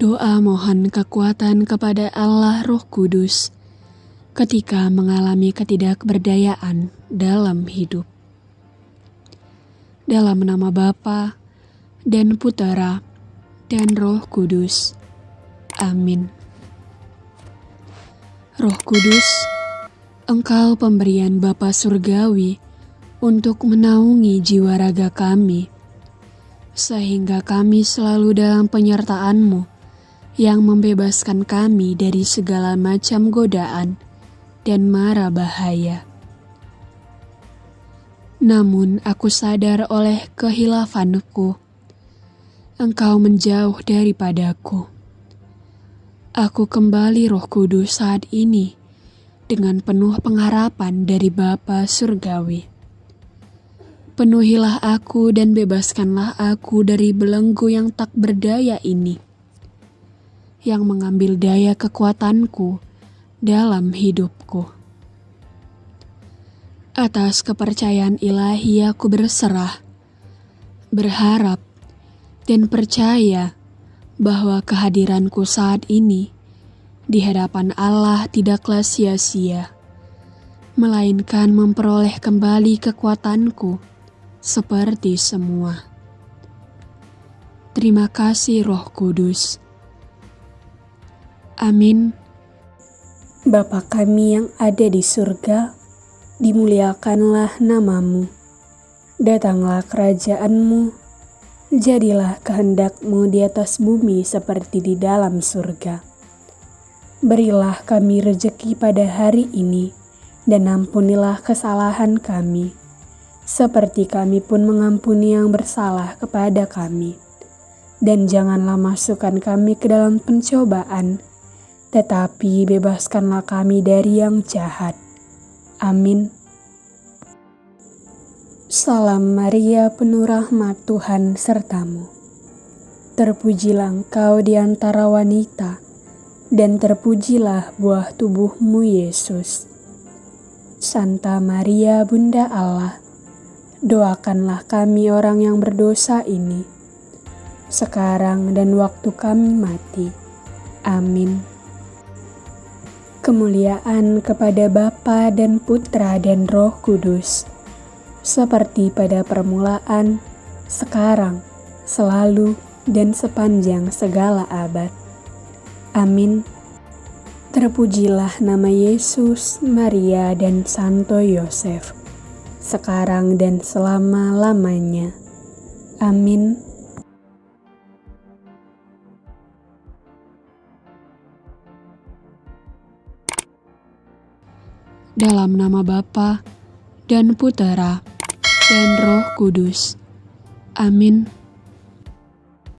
Doa mohon kekuatan kepada Allah Roh Kudus ketika mengalami ketidakberdayaan dalam hidup. Dalam nama Bapa dan Putera dan Roh Kudus. Amin. Roh Kudus, Engkau pemberian Bapa Surgawi untuk menaungi jiwa raga kami, sehingga kami selalu dalam penyertaan-Mu yang membebaskan kami dari segala macam godaan dan mara bahaya. Namun aku sadar oleh kehilafanku, engkau menjauh daripadaku. Aku kembali roh kudus saat ini dengan penuh pengharapan dari Bapa Surgawi. Penuhilah aku dan bebaskanlah aku dari belenggu yang tak berdaya ini yang mengambil daya kekuatanku dalam hidupku. Atas kepercayaan ilahi aku berserah, berharap, dan percaya bahwa kehadiranku saat ini di hadapan Allah tidaklah sia-sia, melainkan memperoleh kembali kekuatanku seperti semua. Terima kasih Roh Kudus Amin. Bapa kami yang ada di surga, dimuliakanlah namamu. Datanglah kerajaanmu, jadilah kehendakmu di atas bumi seperti di dalam surga. Berilah kami rejeki pada hari ini, dan ampunilah kesalahan kami, seperti kami pun mengampuni yang bersalah kepada kami. Dan janganlah masukkan kami ke dalam pencobaan, tetapi bebaskanlah kami dari yang jahat. Amin. Salam Maria, penuh rahmat Tuhan sertamu. Terpujilah engkau di antara wanita, dan terpujilah buah tubuhmu Yesus. Santa Maria, Bunda Allah, doakanlah kami orang yang berdosa ini, sekarang dan waktu kami mati. Amin. Kemuliaan kepada Bapa dan Putra dan Roh Kudus, seperti pada permulaan, sekarang, selalu, dan sepanjang segala abad. Amin. Terpujilah nama Yesus, Maria, dan Santo Yosef, sekarang dan selama-lamanya. Amin. Dalam nama Bapa dan Putera dan Roh Kudus. Amin.